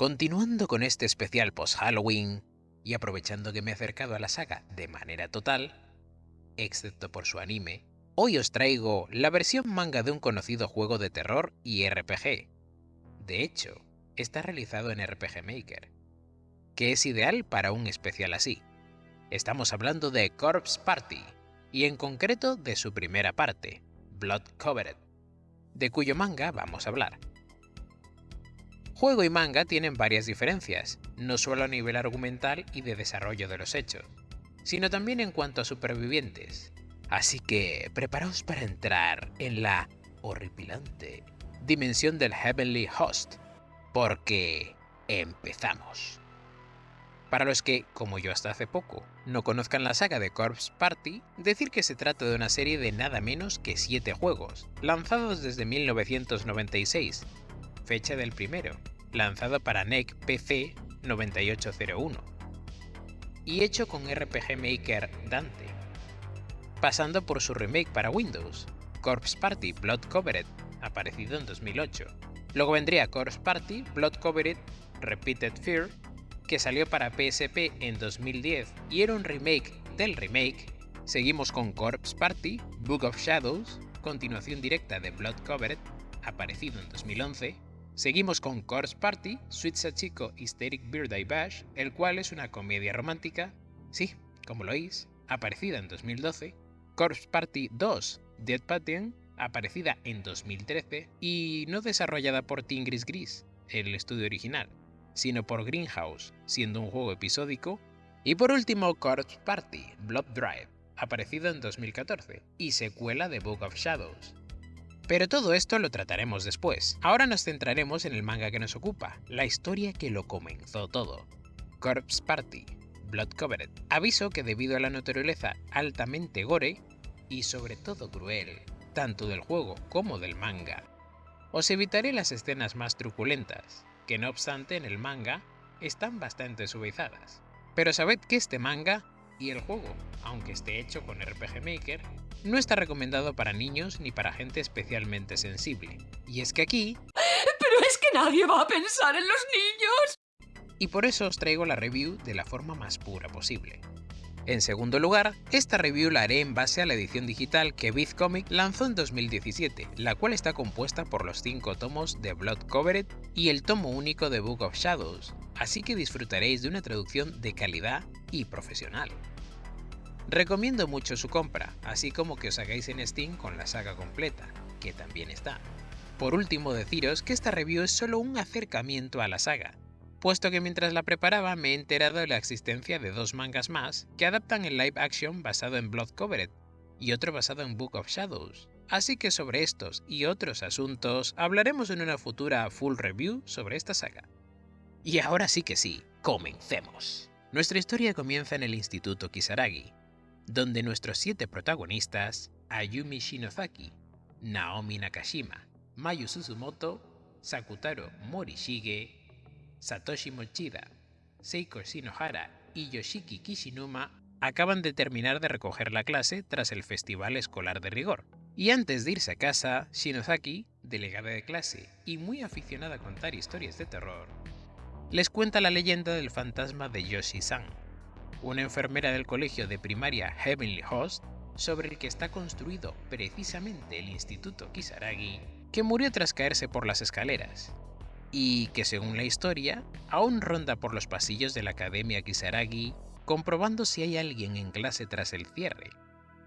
Continuando con este especial post-Halloween, y aprovechando que me he acercado a la saga de manera total, excepto por su anime, hoy os traigo la versión manga de un conocido juego de terror y RPG. De hecho, está realizado en RPG Maker, que es ideal para un especial así. Estamos hablando de Corpse Party, y en concreto de su primera parte, Blood Covered, de cuyo manga vamos a hablar. Juego y manga tienen varias diferencias, no solo a nivel argumental y de desarrollo de los hechos, sino también en cuanto a supervivientes. Así que preparaos para entrar en la horripilante dimensión del Heavenly Host, porque empezamos. Para los que, como yo hasta hace poco, no conozcan la saga de Corpse Party, decir que se trata de una serie de nada menos que 7 juegos, lanzados desde 1996, fecha del primero, lanzado para NEC PC 9801, y hecho con RPG Maker Dante, pasando por su remake para Windows, Corpse Party Blood Covered, aparecido en 2008. Luego vendría Corpse Party Blood Covered Repeated Fear, que salió para PSP en 2010 y era un remake del remake. Seguimos con Corpse Party Book of Shadows, continuación directa de Blood Covered, aparecido en 2011, Seguimos con Corpse Party, Sweet Sachiko Hysteric Birthday Bash, el cual es una comedia romántica, sí, como lo oís, aparecida en 2012, Corpse Party 2, Dead Pattern, aparecida en 2013 y no desarrollada por Tingris Gris, el estudio original, sino por Greenhouse, siendo un juego episódico, y por último Corpse Party, Blood Drive, aparecido en 2014, y secuela de Book of Shadows, pero todo esto lo trataremos después. Ahora nos centraremos en el manga que nos ocupa, la historia que lo comenzó todo. Corpse Party, Blood Covered. Aviso que debido a la naturaleza altamente gore, y sobre todo cruel, tanto del juego como del manga, os evitaré las escenas más truculentas, que no obstante en el manga están bastante suavizadas. Pero sabed que este manga y el juego, aunque esté hecho con RPG Maker, no está recomendado para niños ni para gente especialmente sensible. Y es que aquí... ¡Pero es que nadie va a pensar en los niños! Y por eso os traigo la review de la forma más pura posible. En segundo lugar, esta review la haré en base a la edición digital que Comic lanzó en 2017, la cual está compuesta por los 5 tomos de Blood Covered y el tomo único de Book of Shadows, así que disfrutaréis de una traducción de calidad y profesional. Recomiendo mucho su compra, así como que os hagáis en Steam con la saga completa, que también está. Por último deciros que esta review es solo un acercamiento a la saga, puesto que mientras la preparaba me he enterado de la existencia de dos mangas más que adaptan el live action basado en Blood Covered y otro basado en Book of Shadows. Así que sobre estos y otros asuntos hablaremos en una futura full review sobre esta saga. Y ahora sí que sí, comencemos. Nuestra historia comienza en el Instituto Kisaragi, donde nuestros siete protagonistas, Ayumi Shinozaki, Naomi Nakashima, Mayu Suzumoto, Sakutaro Morishige, Satoshi Mochida, Seiko Shinohara y Yoshiki Kishinuma acaban de terminar de recoger la clase tras el festival escolar de rigor. Y antes de irse a casa, Shinozaki, delegada de clase y muy aficionada a contar historias de terror, les cuenta la leyenda del fantasma de Yoshi-san, una enfermera del colegio de primaria Heavenly Host, sobre el que está construido precisamente el Instituto Kisaragi, que murió tras caerse por las escaleras, y que según la historia, aún ronda por los pasillos de la Academia Kisaragi, comprobando si hay alguien en clase tras el cierre.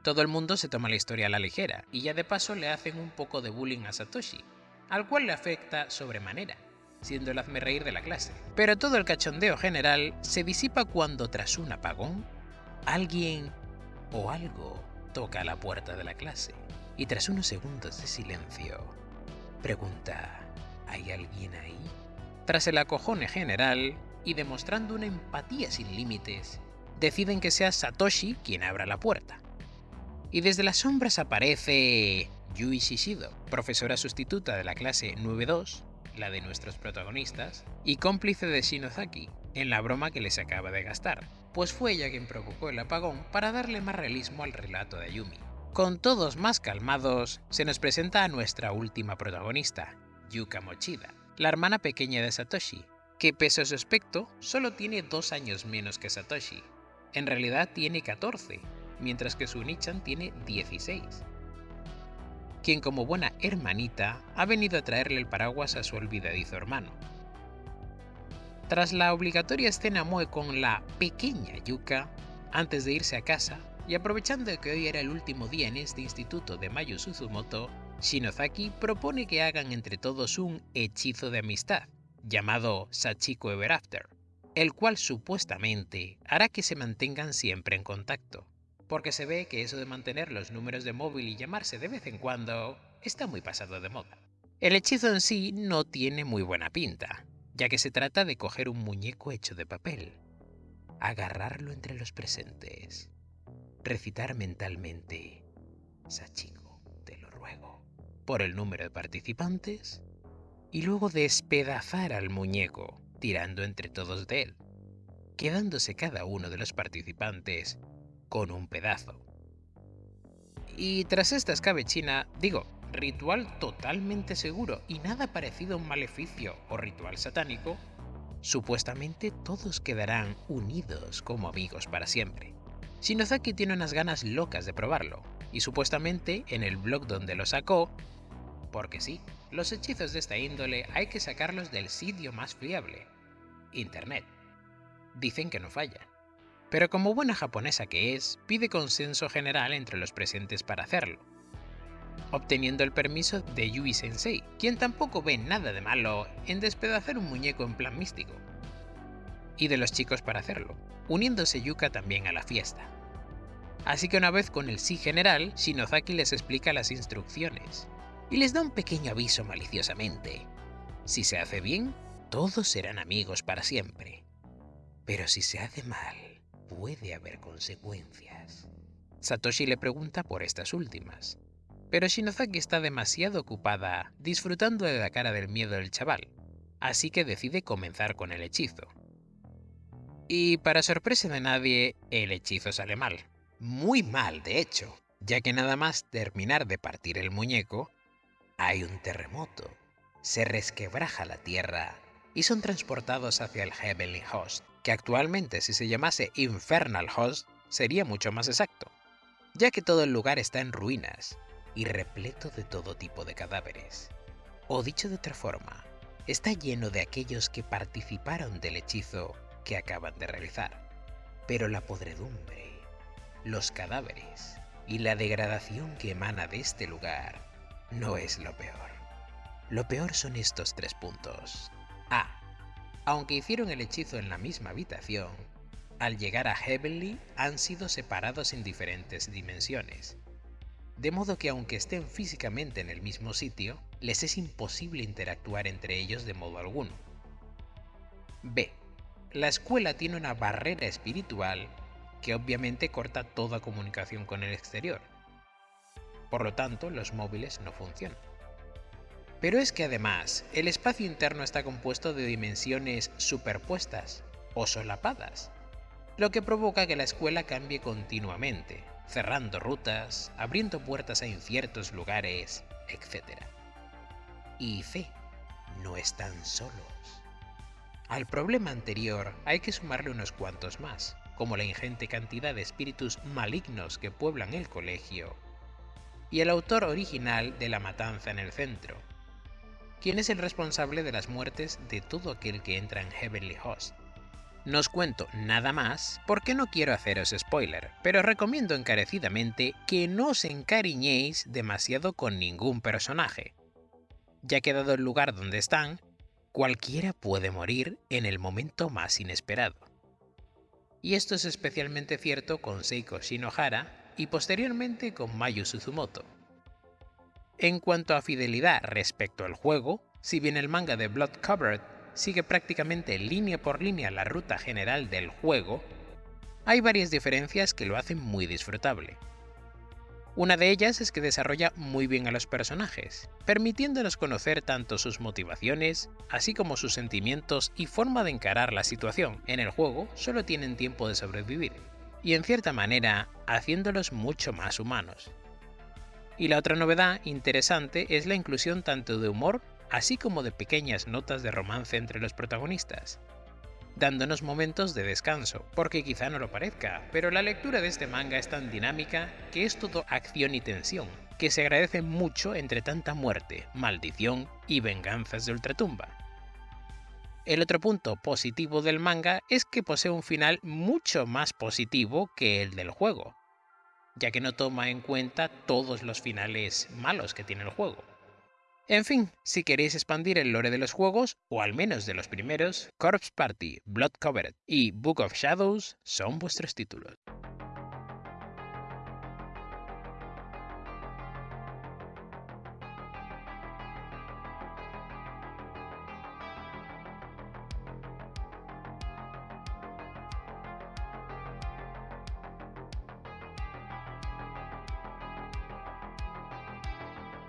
Todo el mundo se toma la historia a la ligera, y ya de paso le hacen un poco de bullying a Satoshi, al cual le afecta sobremanera, siendo el hazme reír de la clase. Pero todo el cachondeo general se disipa cuando tras un apagón, alguien o algo toca la puerta de la clase y tras unos segundos de silencio, pregunta, ¿hay alguien ahí? Tras el acojone general y demostrando una empatía sin límites, deciden que sea Satoshi quien abra la puerta. Y desde las sombras aparece Yui Shishido, profesora sustituta de la clase 9-2, la de nuestros protagonistas, y cómplice de Shinozaki, en la broma que les acaba de gastar, pues fue ella quien provocó el apagón para darle más realismo al relato de Ayumi. Con todos más calmados, se nos presenta a nuestra última protagonista, Yuka Mochida, la hermana pequeña de Satoshi, que pese a su aspecto, solo tiene dos años menos que Satoshi. En realidad tiene 14, mientras que su Nichan tiene 16. Quien como buena hermanita ha venido a traerle el paraguas a su olvidadizo hermano. Tras la obligatoria escena Moe con la pequeña Yuka, antes de irse a casa, y aprovechando que hoy era el último día en este instituto de Mayu Suzumoto, Shinozaki propone que hagan entre todos un hechizo de amistad, llamado Sachiko Ever After, el cual supuestamente hará que se mantengan siempre en contacto, porque se ve que eso de mantener los números de móvil y llamarse de vez en cuando está muy pasado de moda. El hechizo en sí no tiene muy buena pinta, ya que se trata de coger un muñeco hecho de papel, agarrarlo entre los presentes, recitar mentalmente, Sachiko, te lo ruego, por el número de participantes y luego despedazar al muñeco, tirando entre todos de él, quedándose cada uno de los participantes con un pedazo. Y tras esta escabechina, digo, ritual totalmente seguro y nada parecido a un maleficio o ritual satánico, supuestamente todos quedarán unidos como amigos para siempre. Shinozaki tiene unas ganas locas de probarlo, y supuestamente en el blog donde lo sacó, porque sí, los hechizos de esta índole hay que sacarlos del sitio más fiable, Internet. Dicen que no falla. Pero como buena japonesa que es, pide consenso general entre los presentes para hacerlo, obteniendo el permiso de Yui Sensei, quien tampoco ve nada de malo en despedazar un muñeco en plan místico, y de los chicos para hacerlo, uniéndose Yuka también a la fiesta. Así que una vez con el sí general, Shinozaki les explica las instrucciones, y les da un pequeño aviso maliciosamente. Si se hace bien, todos serán amigos para siempre. Pero si se hace mal, puede haber consecuencias. Satoshi le pregunta por estas últimas, pero Shinozaki está demasiado ocupada disfrutando de la cara del miedo del chaval, así que decide comenzar con el hechizo. Y para sorpresa de nadie, el hechizo sale mal. Muy mal, de hecho, ya que nada más terminar de partir el muñeco, hay un terremoto, se resquebraja la tierra y son transportados hacia el Heavenly Host, que actualmente si se llamase Infernal Host sería mucho más exacto, ya que todo el lugar está en ruinas y repleto de todo tipo de cadáveres. O dicho de otra forma, está lleno de aquellos que participaron del hechizo que acaban de realizar. Pero la podredumbre, los cadáveres y la degradación que emana de este lugar no es lo peor. Lo peor son estos tres puntos. A. Aunque hicieron el hechizo en la misma habitación, al llegar a Heavenly han sido separados en diferentes dimensiones. De modo que aunque estén físicamente en el mismo sitio, les es imposible interactuar entre ellos de modo alguno. B. La escuela tiene una barrera espiritual que obviamente corta toda comunicación con el exterior, por lo tanto los móviles no funcionan. Pero es que además, el espacio interno está compuesto de dimensiones superpuestas o solapadas, lo que provoca que la escuela cambie continuamente, cerrando rutas, abriendo puertas a inciertos lugares, etc. Y fe, no están solos. Al problema anterior hay que sumarle unos cuantos más, como la ingente cantidad de espíritus malignos que pueblan el colegio y el autor original de la matanza en el centro, quien es el responsable de las muertes de todo aquel que entra en Heavenly Host. No os cuento nada más porque no quiero haceros spoiler, pero recomiendo encarecidamente que no os encariñéis demasiado con ningún personaje, ya que dado el lugar donde están, cualquiera puede morir en el momento más inesperado. Y esto es especialmente cierto con Seiko Shinohara y posteriormente con Mayu Suzumoto. En cuanto a fidelidad respecto al juego, si bien el manga de Blood Covered sigue prácticamente línea por línea la ruta general del juego, hay varias diferencias que lo hacen muy disfrutable. Una de ellas es que desarrolla muy bien a los personajes, permitiéndonos conocer tanto sus motivaciones, así como sus sentimientos y forma de encarar la situación. En el juego solo tienen tiempo de sobrevivir, y en cierta manera haciéndolos mucho más humanos. Y la otra novedad interesante es la inclusión tanto de humor, así como de pequeñas notas de romance entre los protagonistas, dándonos momentos de descanso, porque quizá no lo parezca, pero la lectura de este manga es tan dinámica que es todo acción y tensión, que se agradece mucho entre tanta muerte, maldición y venganzas de ultratumba. El otro punto positivo del manga es que posee un final mucho más positivo que el del juego, ya que no toma en cuenta todos los finales malos que tiene el juego. En fin, si queréis expandir el lore de los juegos, o al menos de los primeros, Corpse Party, Blood Covered y Book of Shadows son vuestros títulos.